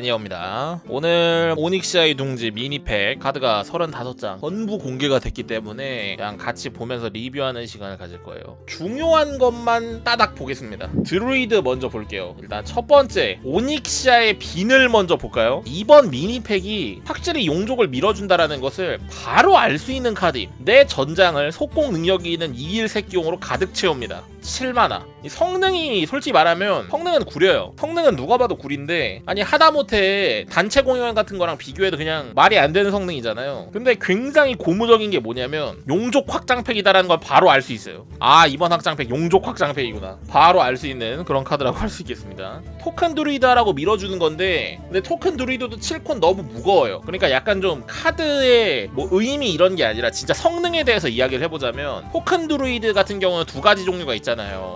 매니어입니다. 오늘 오닉시아의 둥지 미니팩 카드가 35장 전부 공개가 됐기 때문에 그냥 같이 보면서 리뷰하는 시간을 가질 거예요. 중요한 것만 따닥 보겠습니다. 드루이드 먼저 볼게요. 일단 첫 번째 오닉시아의 빈을 먼저 볼까요? 이번 미니팩이 확실히 용족을 밀어준다라는 것을 바로 알 수 있는 카드임. 내 전장을 속공 능력이 있는 2일 새끼용으로 가득 채웁니다. 7만화. 이 성능이 솔직히 말하면 성능은 구려요. 성능은 누가 봐도 구린데 아니 하다못해 단체 공연 같은 거랑 비교해도 그냥 말이 안 되는 성능이잖아요. 근데 굉장히 고무적인 게 뭐냐면 용족 확장팩이다라는 걸 바로 알 수 있어요. 아 이번 확장팩 용족 확장팩이구나. 바로 알 수 있는 그런 카드라고 할 수 있겠습니다. 토큰 드루이드라고 밀어주는 건데 근데 토큰 드루이드도 7코는 너무 무거워요. 그러니까 약간 좀 카드의 뭐 의미 이런 게 아니라 진짜 성능에 대해서 이야기를 해보자면 토큰 드루이드 같은 경우는 두 가지 종류가 있잖아요.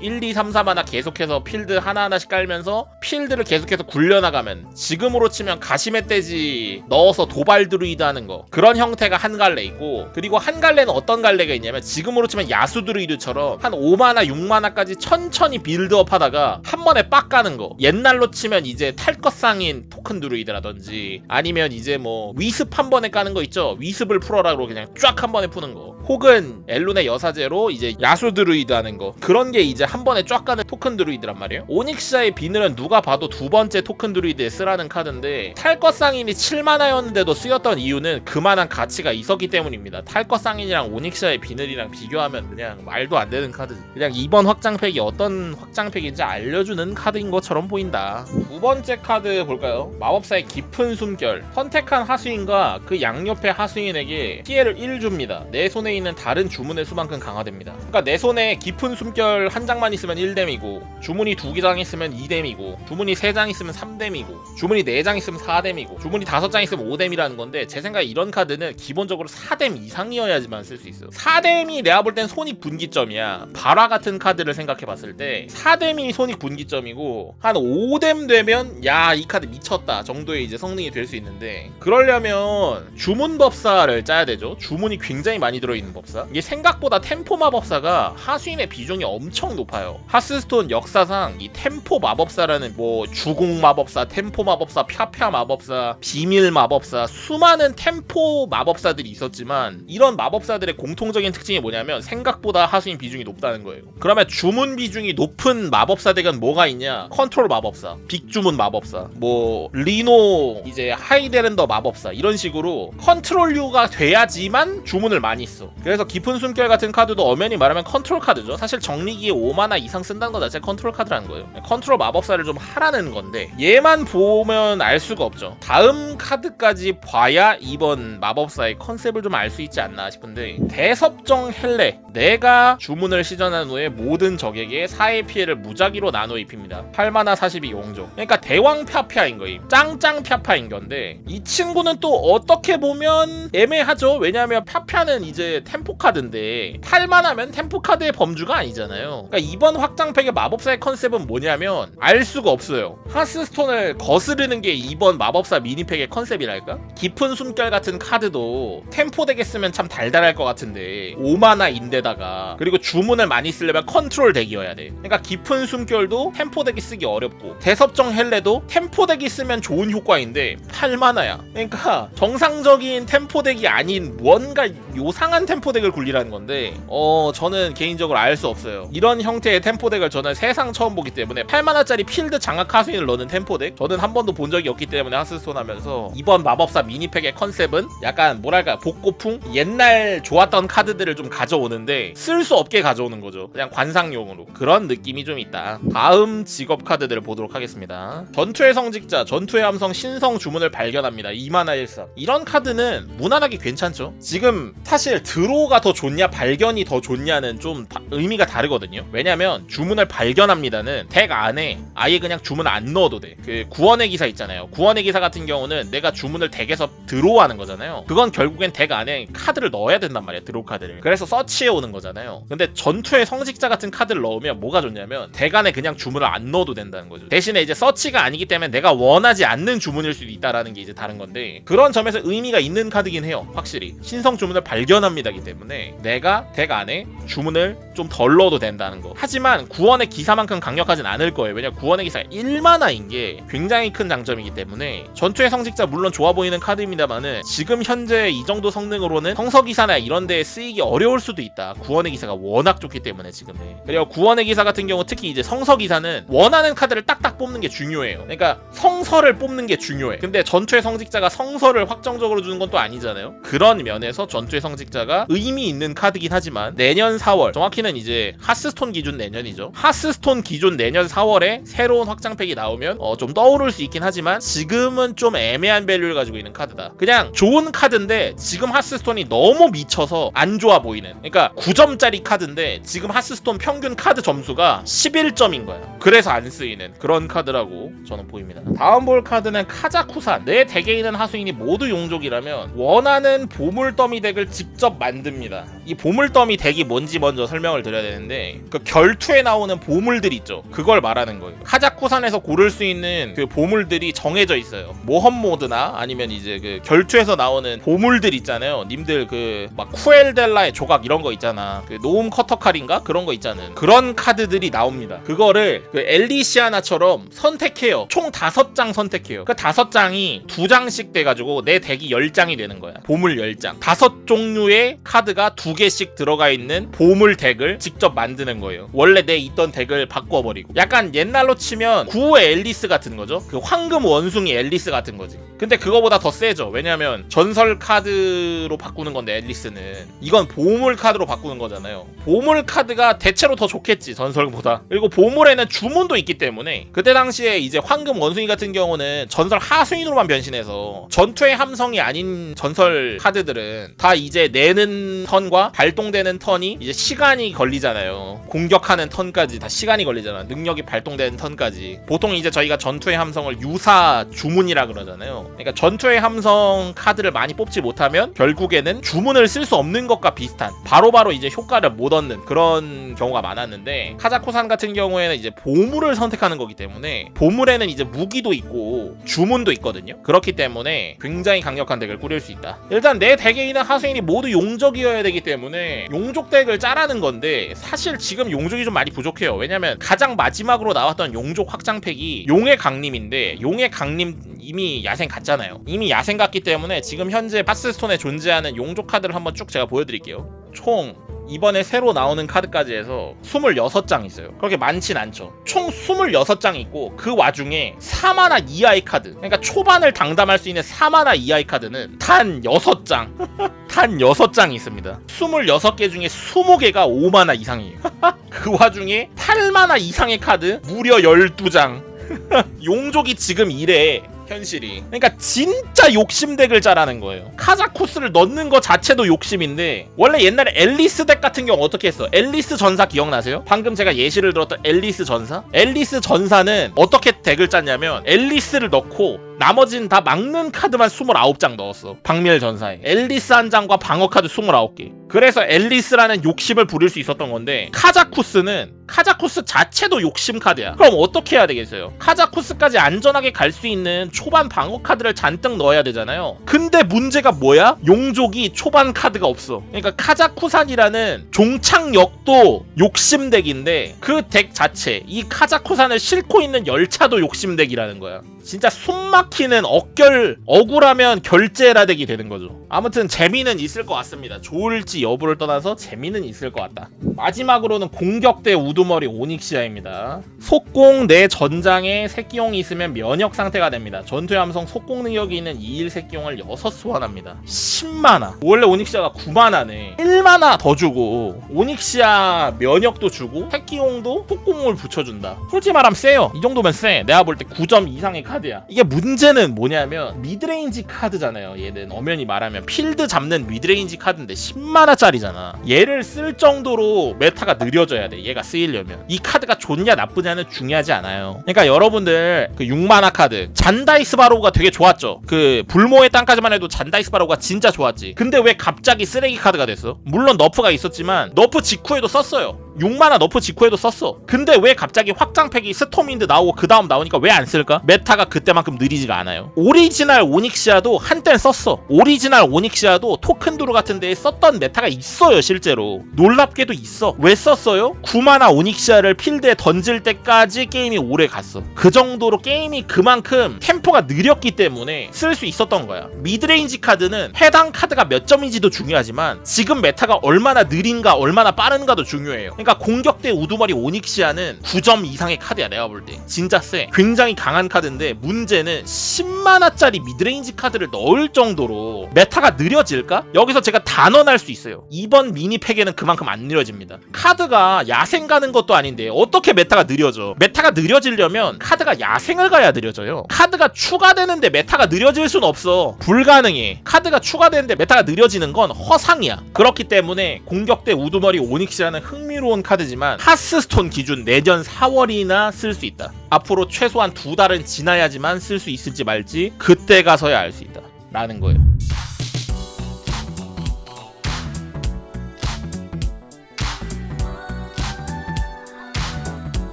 1, 2, 3, 4 하나 계속해서 필드 하나하나씩 깔면서 필드를 계속해서 굴려나가면 지금으로 치면 가시멧돼지 넣어서 도발 드루이드 하는 거. 그런 형태가 한 갈래 있고 그리고 한 갈래는 어떤 갈래가 있냐면 지금으로 치면 야수 드루이드처럼 한 5마나 6마나까지 천천히 빌드업 하다가 한 번에 빡 가는 거. 옛날로 치면 이제 탈것 상인 토큰 드루이드라든지 아니면 이제 뭐 위습 한 번에 까는 거 있죠? 위습을 풀어라고 그냥 쫙 한 번에 푸는 거. 혹은 엘룬의 여사제로 이제 야수 드루이드 하는 거. 그런 게 이제 한 번에 쫙 가는 토큰 드루이드란 말이에요. 오닉시아의 비늘은 누가 봐도 두 번째 토큰 드루이드에 쓰라는 카드인데 탈것 상인이 7마나였는데도 쓰였던 이유는 그만한 가치가 있었기 때문입니다. 탈것 상인이랑 오닉시아의 비늘이랑 비교하면 그냥 말도 안 되는 카드. 그냥 이번 확장팩이 어떤 확장팩인지 알려주는 카드인 것처럼 보인다. 두 번째 카드 볼까요? 마법사의 깊은 숨결. 선택한 하수인과 그 양옆의 하수인에게 피해를 1 줍니다. 내 손에 있는 다른 주문의 수만큼 강화됩니다. 그러니까 내 손에 깊은 숨결 한 장만 있으면 1뎀이고 주문이 두 장 있으면 2뎀이고 주문이 세 장 있으면 3뎀이고 주문이 네 장 있으면 4뎀이고 주문이 다섯 장 있으면 5뎀이라는 건데 제 생각에 이런 카드는 기본적으로 4뎀 이상이어야지만 쓸 수 있어요. 4뎀이 내가 볼 땐 손익 분기점이야. 발화 같은 카드를 생각해 봤을 때 4뎀이 손익 분기점이고 한 5뎀 되면 야 이 카드 미쳤다 정도의 이제 성능이 될 수 있는데 그러려면 주문 법사를 짜야 되죠. 주문이 굉장히 많이 들어있는 법사. 이게 생각보다 템포 마법사가 하수인의 비중이 엄청 높아요. 하스스톤 역사상 이 템포 마법사라는 뭐 주공 마법사 템포 마법사 펴펴 마법사 비밀 마법사 수많은 템포 마법사들이 있었지만 이런 마법사들의 공통적인 특징이 뭐냐면 생각보다 하수인 비중이 높다는 거예요. 그러면 주문 비중이 높은 마법사 deck은 뭐가 있냐? 컨트롤 마법사 빅주문 마법사 뭐 리노 이제 Highlander 마법사 이런 식으로 컨트롤류가 돼야지만 주문을 많이 써. 그래서 깊은 숨결 같은 카드도 엄연히 말하면 컨트롤 카드죠. 사실 정리기에 5마나 이상 쓴다는 것 자체가 컨트롤 카드라는 거예요. 컨트롤 마법사를 좀 하라는 건데 얘만 보면 알 수가 없죠. 다음 카드까지 봐야 이번 마법사의 컨셉을 좀 알 수 있지 않나 싶은데 대섭정 헬레 내가 주문을 시전한 후에 모든 적에게 4의 피해를 무작위로 나눠 입힙니다. 8마나 4 12 용족. 그러니까 대왕 펴펴인 거임. 짱짱 펴펴인 건데 이 친구는 또 어떻게 보면 애매하죠. 왜냐하면 펴펴는 이제 템포 카드인데 8마나면 템포 카드의 범주가 아니잖아요 그러니까 이번 확장팩의 마법사의 컨셉은 뭐냐면 알 수가 없어요. 하스스톤을 거스르는 게 이번 마법사 미니팩의 컨셉이랄까? 깊은 숨결 같은 카드도 템포 deck에 쓰면 참 달달할 것 같은데 5마나인데다가 그리고 주문을 많이 쓰려면 컨트롤 deck이어야 돼. 그러니까 깊은 숨결도 템포 deck이 쓰기 어렵고 대섭정 헬레도 템포 deck이 쓰면 좋은 효과인데 8마나야. 그러니까 정상적인 템포 deck이 아닌 뭔가 요상한 템포 deck을 굴리라는 건데 어 저는 개인적으로 알 수 없어요 이런 형태의 템포 deck을 저는 세상 처음 보기 때문에 8마나짜리 필드 장악 하수인을 넣는 템포 deck? 저는 한 번도 본 적이 없기 때문에 하스스톤 하면서. 이번 마법사 미니팩의 컨셉은 약간 뭐랄까 복고풍? 옛날 좋았던 카드들을 좀 가져오는데 쓸 수 없게 가져오는 거죠. 그냥 관상용으로. 그런 느낌이 좀 있다. 다음 직업 카드들을 보도록 하겠습니다. 전투의 성직자 전투의 함성 신성 주문을 발견합니다. 2마나 1 4 이런 카드는 무난하게 괜찮죠? 지금 사실 draw가 더 좋냐 발견이 더 좋냐는 좀 다- 의미가 다르거든요 왜냐면 주문을 발견합니다는 deck 안에 아예 그냥 주문 안 넣어도 돼. 그 구원의 기사 있잖아요. 구원의 기사 같은 경우는 내가 주문을 deck에서 draw하는 거잖아요. 그건 결국엔 deck 안에 카드를 넣어야 된단 말이야 draw 카드를. 그래서 서치해 오는 거잖아요. 근데 전투의 성직자 같은 카드를 넣으면 뭐가 좋냐면 deck 안에 그냥 주문을 안 넣어도 된다는 거죠. 대신에 이제 서치가 아니기 때문에 내가 원하지 않는 주문일 수도 있다라는 게 이제 다른 건데 그런 점에서 의미가 있는 카드긴 해요 확실히. 신성 주문을 발견합니다기 때문에 내가 deck 안에 주문을 좀 덜 넣어도 된다는 거. 하지만 구원의 기사만큼 강력하진 않을 거예요. 왜냐 구원의 기사가 1마나인 게 굉장히 큰 장점이기 때문에 전투의 성직자 물론 좋아 보이는 카드입니다만은 지금 현재 이 정도 성능으로는 성서기사나 이런 데에 쓰이기 어려울 수도 있다. 구원의 기사가 워낙 좋기 때문에 지금은. 그리고 구원의 기사 같은 경우 특히 이제 성서기사는 원하는 카드를 딱딱 뽑는 게 중요해요. 그러니까 성서를 뽑는 게 중요해. 근데 전투의 성직자가 성서를 확정적으로 주는 건 또 아니잖아요. 그런 면에서 전투의 성직자가 의미 있는 카드긴 하지만 내년 4월 정확히는 이제 하스스톤 기준 내년이죠. 하스스톤 기준 내년 4월에 새로운 확장팩이 나오면 어, 좀 떠오를 수 있긴 하지만 지금은 좀 애매한 value를 가지고 있는 카드다. 그냥 좋은 카드인데 지금 하스스톤이 너무 미쳐서 안 좋아 보이는. 그러니까 9점짜리 카드인데 지금 하스스톤 평균 카드 점수가 11점인 거야. 그래서 안 쓰이는 그런 카드라고 저는 보입니다. 다음 볼 카드는 카자쿠산. 내 덱에 있는 하수인이 모두 용족이라면 원하는 보물 더미 덱을 직접 만듭니다. 이 보물 더미 덱이 뭔지 먼저 설명을 드려야 되는데 그 결투에 나오는 보물들 있죠. 그걸 말하는 거예요. 카자쿠산에서 고를 수 있는 그 보물들이 정해져 있어요. 모험 모드나 아니면 이제 그 결투에서 나오는 보물들 있잖아요. 님들 그 막 쿠엘델라르의 조각 이런 거 있잖아. 그 노움 커터 칼인가 그런 거 있잖아요. 그런 카드들이 나옵니다. 그거를 그 엘리시아나처럼 선택해요. 총 다섯 장 선택해요. 그 다섯 장이 두 장씩 돼가지고 내 덱이 열 장이 되는 거야. 보물 열 장. 다섯 종류의 카드가 두 개씩 들어가 있는 보물 덱을 직접 만 드는 거예요. 원래 내 있던 덱을 바꿔버리고. 약간 옛날로 치면 구의 앨리스 같은 거죠. 그 황금 원숭이 앨리스 같은 거지. 근데 그거보다 더 세죠. 왜냐면 전설 카드로 바꾸는 건데 앨리스는 이건 보물 카드로 바꾸는 거잖아요. 보물 카드가 대체로 더 좋겠지 전설보다. 그리고 보물에는 주문도 있기 때문에 그때 당시에 이제 황금 원숭이 같은 경우는 전설 하수인으로만 변신해서 전투의 함성이 아닌 전설 카드들은 다 이제 내는 턴과 발동되는 턴이 이제 시간이 걸리잖아요. 공격하는 턴까지 다 시간이 걸리잖아. 능력이 발동되는 턴까지. 보통 이제 저희가 전투의 함성을 유사 주문이라 그러잖아요. 그러니까 전투의 함성 카드를 많이 뽑지 못하면 결국에는 주문을 쓸 수 없는 것과 비슷한 바로 바로 이제 효과를 못 얻는 그런 경우가 많았는데 카자쿠산 같은 경우에는 이제 보물을 선택하는 거기 때문에 보물에는 이제 무기도 있고 주문도 있거든요. 그렇기 때문에 굉장히 강력한 덱을 꾸릴 수 있다. 일단 내 덱에 있는 하수인이 모두 용족이어야 되기 때문에 용족 덱을 짜라는 건데 사실 지금 용족이 좀 많이 부족해요. 왜냐면 가장 마지막으로 나왔던 용족 확장팩이 용의 강림인데 용의 강림 이미 야생 갔잖아요. 이미 야생 갔기 때문에 지금 현재 하스스톤에 존재하는 용족 카드를 한번 쭉 제가 보여드릴게요. 총 이번에 새로 나오는 카드까지 해서 26장 있어요. 그렇게 많진 않죠. 총 26장 있고 그 와중에 4마나 이하의 카드. 그러니까 초반을 당담할 수 있는 4마나 이하의 카드는 단 6장. 단 6장 있습니다. 26개 중에 20개가 5마나 이상이에요. 그 와중에 8마나 이상의 카드 무려 12장. 용족이 지금 이래. 현실이. 그러니까 진짜 욕심 덱을 짜라는 거예요. 카자쿠스를 넣는 거 자체도 욕심인데 원래 옛날에 엘리스 덱 같은 경우 어떻게 했어? 엘리스 전사 기억나세요? 방금 제가 예시를 들었던 엘리스 전사? 엘리스 전사는 어떻게 덱을 짰냐면 엘리스를 넣고 나머지는 다 막는 카드만 29장 넣었어. 방밀 전사에. 엘리스 한 장과 방어 카드 29개. 그래서 엘리스라는 욕심을 부릴 수 있었던 건데 카자쿠스는 카자쿠스 자체도 욕심 카드야. 그럼 어떻게 해야 되겠어요? 카자쿠스까지 안전하게 갈 수 있는 초반 방어 카드를 잔뜩 넣어야 되잖아요. 근데 문제가 뭐야? 용족이 초반 카드가 없어. 그러니까 카자쿠산이라는 종착역도 욕심 덱인데 그 덱 자체 이 카자쿠산을 싣고 있는 열차도 욕심 덱이라는 거야. 진짜 숨 막히는 억결 억울하면 결제라 덱이 되는 거죠. 아무튼 재미는 있을 것 같습니다. 좋을지 여부를 떠나서 재미는 있을 것 같다. 마지막으로는 공격대 우두머리 오닉시아입니다. 속공 내 전장에 새끼용이 있으면 면역 상태가 됩니다. 전투의 함성 속공 능력이 있는 2일 새끼용을 6 소환합니다. 10마나. 원래 오닉시아가 9마나네. 1마나 더 주고 오닉시아 면역도 주고 새끼용도 속공을 붙여준다. 솔직히 말하면 세요. 이 정도면 세. 내가 볼 때 9점 이상의 카드야. 이게 문제는 뭐냐면 midrange 카드잖아요. 얘는 엄연히 말하면 필드 잡는 midrange 카드인데 10마나짜리잖아. 얘를 쓸 정도로 meta가 느려져야 돼. 얘가 쓰이려면. 이 카드가 좋냐 나쁘냐는 중요하지 않아요. 그러니까 여러분들 그 6마나 카드 잔다이스 바로가 되게 좋았죠. 그 불모의 땅까지만 해도 잔다이스 바로가 진짜 좋았지. 근데 왜 갑자기 쓰레기 카드가 됐어? 물론 nerf가 있었지만 nerf 직후에도 썼어요. 6마나 nerf 직후에도 썼어. 근데 왜 갑자기 확장팩이 스톰윈드 나오고 그 다음 나오니까 왜 안 쓸까? meta가 그때만큼 느리지가 않아요. 오리지널 오닉시아도 한땐 썼어. 오리지널 오닉시아도 토큰드루 같은 데에 썼던 meta가 있어요 실제로. 놀랍게도 있어. 왜 썼어요? 9마나 오닉시아를 필드에 던질 때까지 게임이 오래 갔어. 그 정도로 게임이 그만큼 템포가 느렸기 때문에 쓸 수 있었던 거야. midrange 카드는 해당 카드가 몇 점인지도 중요하지만 지금 meta가 얼마나 느린가 얼마나 빠른가도 중요해요 그러니까 공격대 우두머리 오닉시아는 9점 이상의 카드야 내가 볼 때. 진짜 세 굉장히 강한 카드인데 문제는 10마나짜리 midrange 카드를 넣을 정도로 meta가 느려질까? 여기서 제가 단언할 수 있어요. 이번 미니팩에는 그만큼 안 느려집니다. 카드가 야생 가는 것도 아닌데 어떻게 meta가 느려져? meta가 느려지려면 카드가 야생을 가야 느려져요. 카드가 추가되는데 meta가 느려질 순 없어. 불가능해. 카드가 추가되는데 meta가 느려지는 건 허상이야. 그렇기 때문에 공격대 우두머리 오닉시아는 흥미 로운 카드지만 하스스톤 기준 내년 4월이나 쓸 수 있다. 앞으로 최소한 두 달은 지나야지만 쓸 수 있을지 말지 그때 가서야 알 수 있다. 라는 거예요